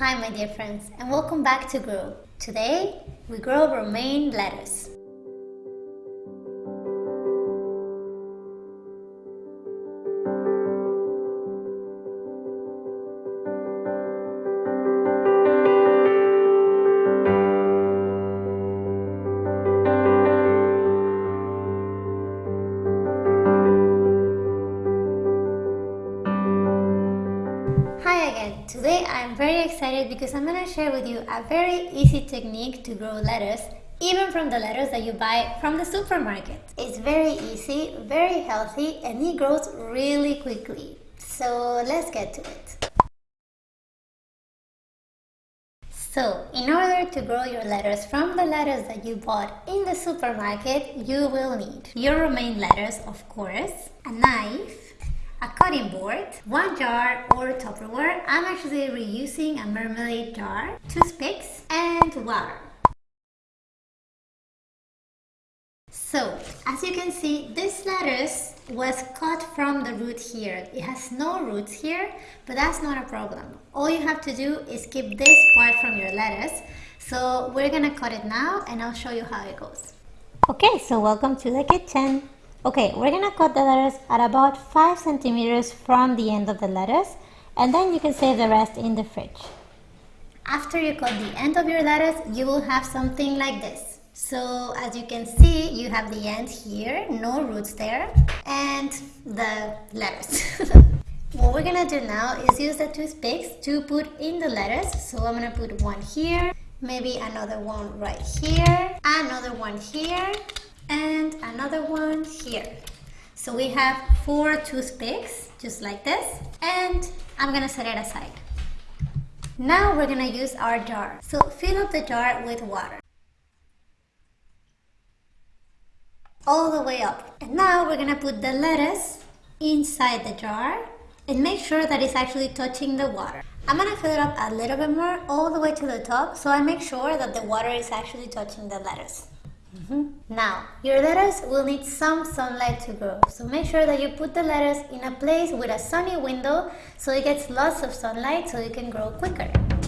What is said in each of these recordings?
Hi my dear friends and welcome back to Grow. Today we grow romaine lettuce. Because I'm to share with you a very easy technique to grow lettuce even from the lettuce that you buy from the supermarket. It's very easy, very healthy and it grows really quickly. So let's get to it. So, in order to grow your lettuce from the lettuce that you bought in the supermarket, you will need your romaine lettuce, of course, a knife, a cutting board, one jar or Tupperware. I'm actually reusing a marmalade jar, toothpicks, and water. So, as you can see, this lettuce was cut from the root here. It has no roots here, but that's not a problem. All you have to do is keep this part from your lettuce. So we're gonna cut it now and I'll show you how it goes. Okay, so welcome to the kitchen. Okay, we're gonna cut the lettuce at about 5 centimeters from the end of the lettuce and then you can save the rest in the fridge. After you cut the end of your lettuce, you will have something like this. So as you can see, you have the end here, no roots there, and the lettuce. what we're gonna do now is use the toothpicks to put in the lettuce. So I'm gonna put one here, maybe another one right here, another one here, and another one here. So we have four toothpicks, just like this, and I'm gonna set it aside. Now we're gonna use our jar. So fill up the jar with water. All the way up. And now we're gonna put the lettuce inside the jar and make sure that it's actually touching the water. I'm gonna fill it up a little bit more all the way to the top so I make sure that the water is actually touching the lettuce. Mm -hmm. Now, your lettuce will need some sunlight to grow, so make sure that you put the lettuce in a place with a sunny window so it gets lots of sunlight so it can grow quicker.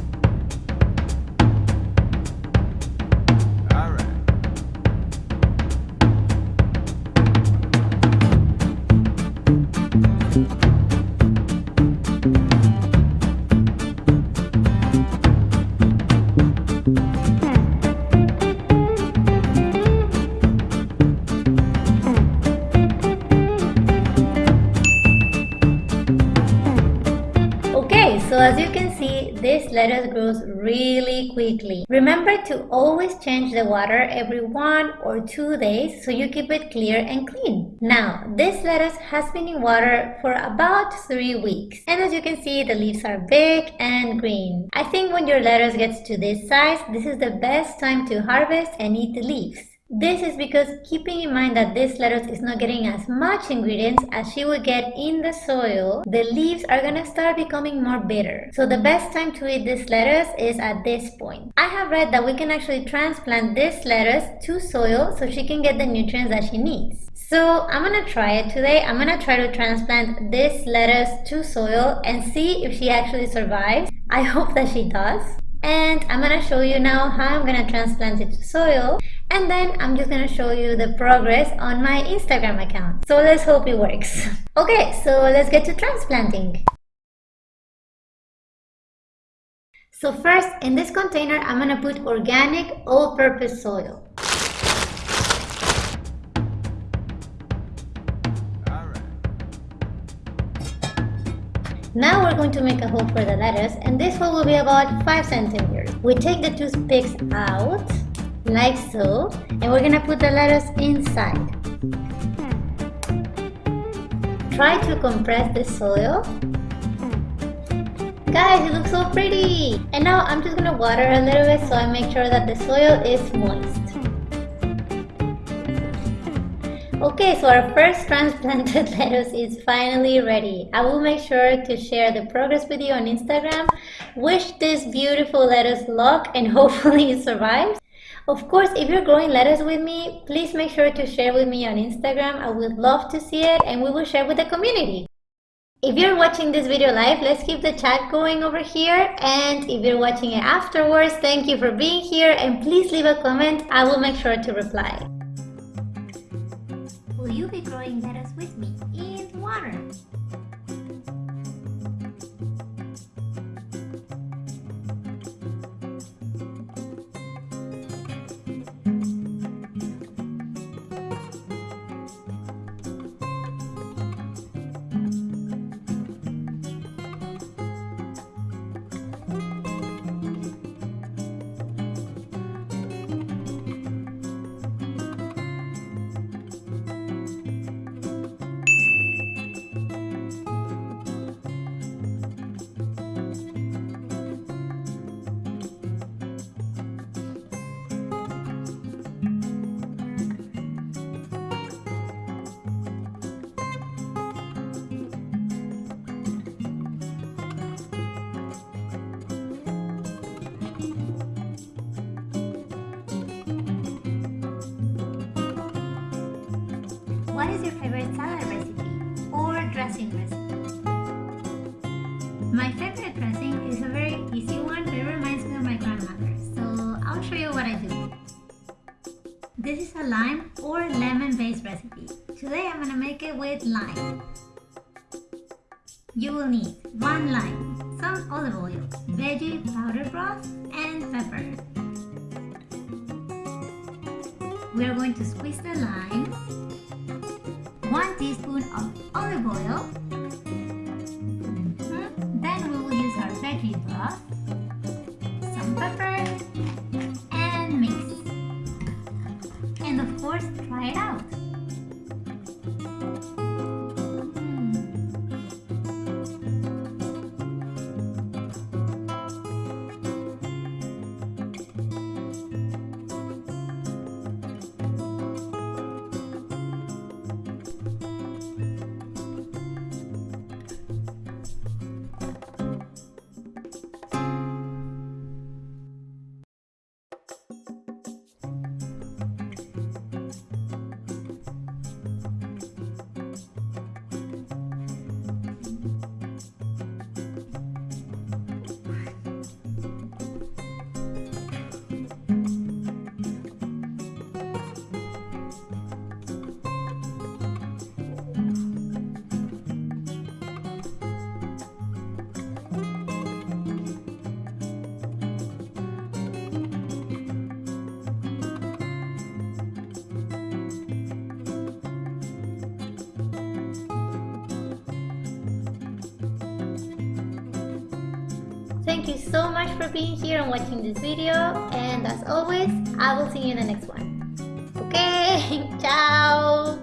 As you can see, this lettuce grows really quickly. Remember to always change the water every one or two days so you keep it clear and clean. Now, this lettuce has been in water for about three weeks. And as you can see, the leaves are big and green. I think when your lettuce gets to this size, this is the best time to harvest and eat the leaves. This is because keeping in mind that this lettuce is not getting as much ingredients as she would get in the soil, the leaves are gonna start becoming more bitter. So the best time to eat this lettuce is at this point. I have read that we can actually transplant this lettuce to soil so she can get the nutrients that she needs. So I'm gonna try it today. I'm gonna try to transplant this lettuce to soil and see if she actually survives. I hope that she does. And I'm gonna show you now how I'm gonna transplant it to soil and then I'm just gonna show you the progress on my Instagram account. So let's hope it works. okay, so let's get to transplanting. So first, in this container, I'm gonna put organic all-purpose soil. Now we're going to make a hole for the lettuce and this hole will be about 5 centimeters. We take the toothpicks out like so and we're gonna put the lettuce inside try to compress the soil guys it looks so pretty and now I'm just gonna water a little bit so I make sure that the soil is moist Okay, so our first transplanted lettuce is finally ready. I will make sure to share the progress with you on Instagram. Wish this beautiful lettuce luck and hopefully it survives. Of course, if you're growing lettuce with me, please make sure to share with me on Instagram. I would love to see it and we will share with the community. If you're watching this video live, let's keep the chat going over here. And if you're watching it afterwards, thank you for being here and please leave a comment. I will make sure to reply. Will you be growing lettuce with me in water? What is your favorite salad recipe or dressing recipe? My favorite dressing is a very easy one, it reminds me of my grandmother. So I'll show you what I do. This is a lime or lemon based recipe. Today I'm gonna make it with lime. You will need one lime, some olive oil, veggie powder broth, and pepper. We are going to squeeze the lime 1 teaspoon of olive oil. Mm-hmm. Then we will use our veggie broth, Thank you so much for being here and watching this video. And as always, I will see you in the next one. Okay, ciao!